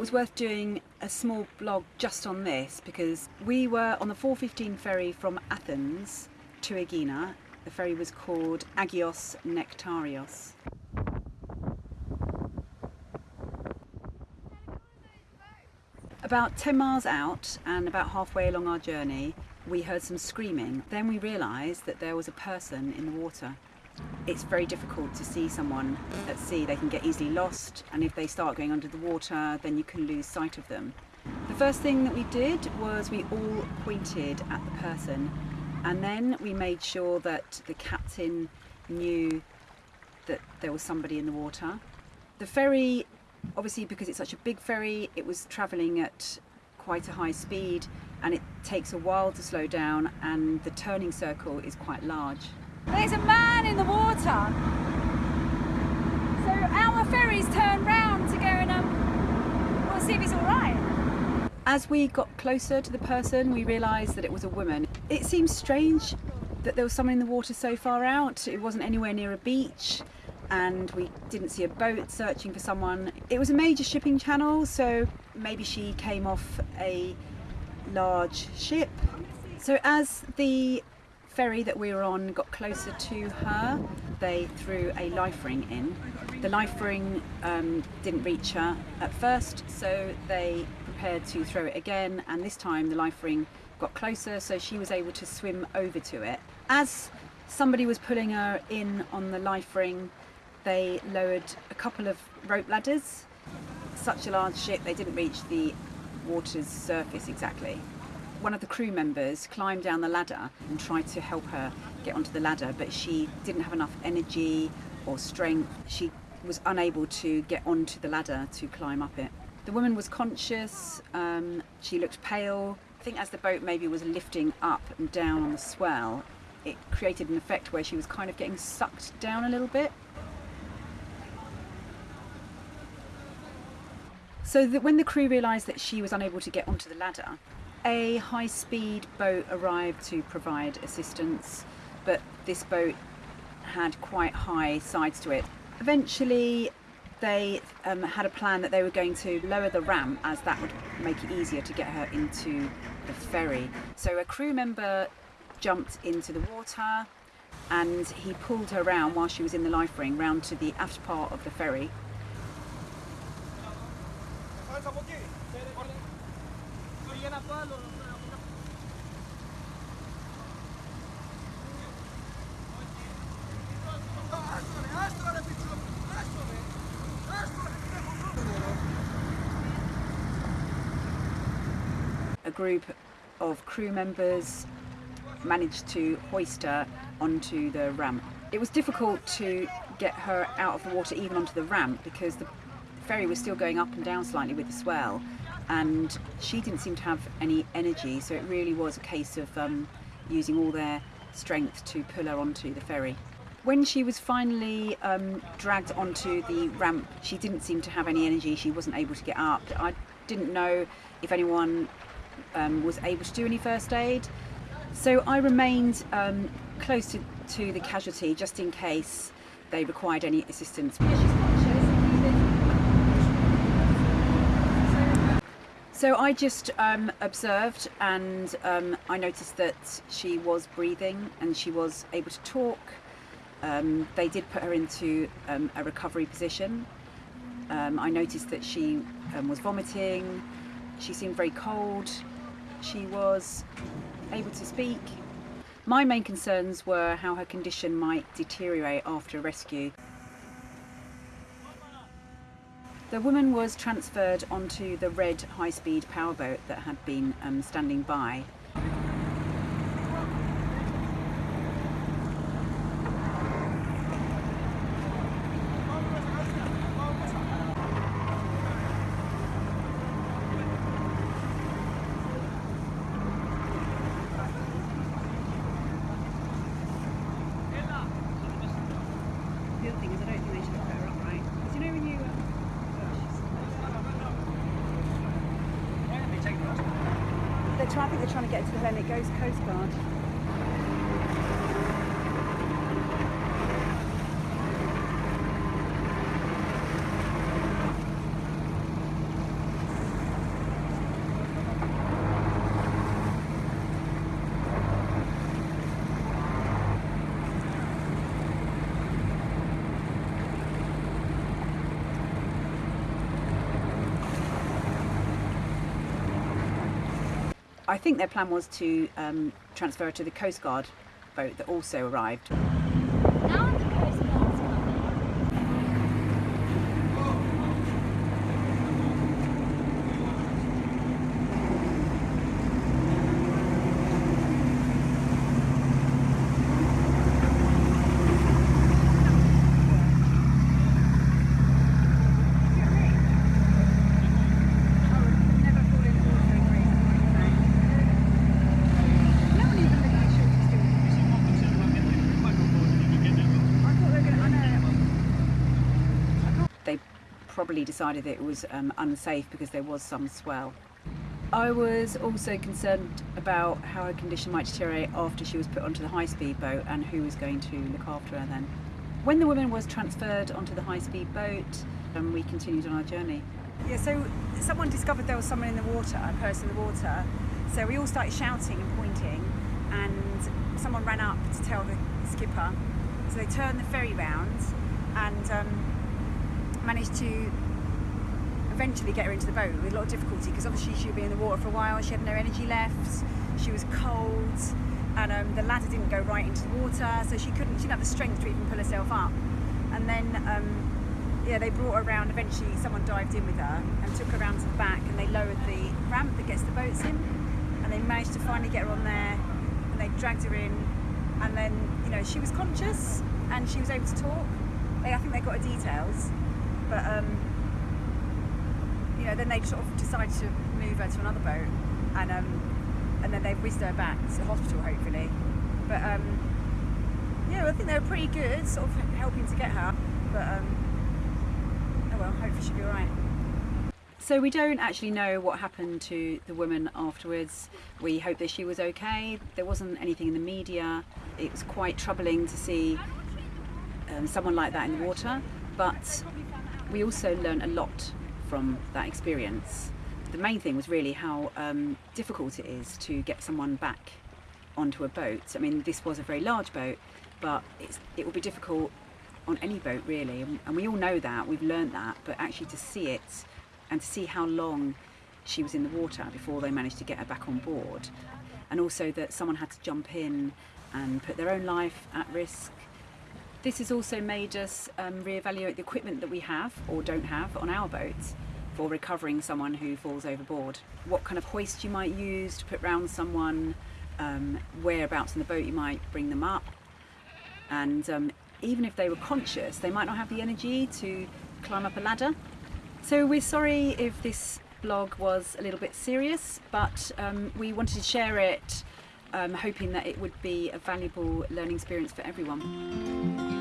it was worth doing a small blog just on this because we were on the 415 ferry from Athens to Aegina. The ferry was called Agios Nektarios. About 10 miles out and about halfway along our journey, we heard some screaming. Then we realised that there was a person in the water. It's very difficult to see someone at sea. They can get easily lost, and if they start going under the water, then you can lose sight of them. The first thing that we did was we all pointed at the person, and then we made sure that the captain knew that there was somebody in the water. The ferry, obviously, because it's such a big ferry, it was travelling at quite a high speed and it takes a while to slow down and the turning circle is quite large. There's a man in the water. So our ferries turn round to go and um, we'll see if he's all right. As we got closer to the person, we realised that it was a woman. It seems strange that there was someone in the water so far out. It wasn't anywhere near a beach and we didn't see a boat searching for someone. It was a major shipping channel, so maybe she came off a large ship. So as the ferry that we were on got closer to her, they threw a life ring in. The life ring um, didn't reach her at first, so they prepared to throw it again, and this time the life ring got closer, so she was able to swim over to it. As somebody was pulling her in on the life ring, they lowered a couple of rope ladders. Such a large ship, they didn't reach the water's surface exactly. One of the crew members climbed down the ladder and tried to help her get onto the ladder, but she didn't have enough energy or strength. She was unable to get onto the ladder to climb up it. The woman was conscious, um, she looked pale. I think as the boat maybe was lifting up and down on the swell, it created an effect where she was kind of getting sucked down a little bit. So that when the crew realised that she was unable to get onto the ladder, a high-speed boat arrived to provide assistance, but this boat had quite high sides to it. Eventually, they um, had a plan that they were going to lower the ramp as that would make it easier to get her into the ferry. So a crew member jumped into the water and he pulled her round while she was in the life ring round to the aft part of the ferry a group of crew members managed to hoist her onto the ramp. It was difficult to get her out of the water even onto the ramp because the ferry was still going up and down slightly with the swell and she didn't seem to have any energy so it really was a case of um, using all their strength to pull her onto the ferry. When she was finally um, dragged onto the ramp she didn't seem to have any energy, she wasn't able to get up. I didn't know if anyone um, was able to do any first aid so I remained um, close to, to the casualty just in case they required any assistance. So I just um, observed and um, I noticed that she was breathing and she was able to talk. Um, they did put her into um, a recovery position. Um, I noticed that she um, was vomiting, she seemed very cold, she was able to speak. My main concerns were how her condition might deteriorate after rescue. The woman was transferred onto the red high-speed powerboat that had been um, standing by. The other thing is I don't think they should have put her upright. Because you know when you... They're trying, to get to the Hellenic Coast Guard. I think their plan was to um, transfer to the Coast Guard boat that also arrived. Now the Coast Guard's coming. They probably decided that it was um, unsafe because there was some swell. I was also concerned about how her condition might deteriorate after she was put onto the high speed boat and who was going to look after her then. When the woman was transferred onto the high speed boat, um, we continued on our journey. Yeah, so someone discovered there was someone in the water, a person in the water. So we all started shouting and pointing, and someone ran up to tell the skipper. So they turned the ferry round and um, managed to eventually get her into the boat with a lot of difficulty because obviously she'd been in the water for a while, she had no energy left, she was cold, and um, the ladder didn't go right into the water, so she couldn't, she didn't have the strength to even pull herself up. And then um, yeah, they brought her around. Eventually, someone dived in with her and took her around to the back, and they lowered the ramp that gets the boats in, and they managed to finally get her on there, and they dragged her in, and then you know she was conscious and she was able to talk. They, I think they got her details, but um, you know then they sort of decided to move her to another boat, and um, and then they whizzed her back to hospital hopefully, but um, yeah, I think they were pretty good, sort of helping to get her, but. Um, Oh well, hopefully she'll be alright. So we don't actually know what happened to the woman afterwards. We hope that she was okay. There wasn't anything in the media. It was quite troubling to see um, someone like that in the water, but we also learned a lot from that experience. The main thing was really how um, difficult it is to get someone back onto a boat. I mean, this was a very large boat, but it will be difficult on any boat really, and and we all know that. We've learned that, but actually to see it and to see how long she was in the water before they managed to get her back on board, and also that someone had to jump in and put their own life at risk. This has also made us um, reevaluate the equipment that we have or don't have on our boats for recovering someone who falls overboard. What kind of hoist you might use to put round someone, um, whereabouts in the boat you might bring them up, and um, even if they were conscious, they might not have the energy to climb up a ladder. So we're sorry if this blog was a little bit serious, but um, we wanted to share it, um, hoping that it would be a valuable learning experience for everyone.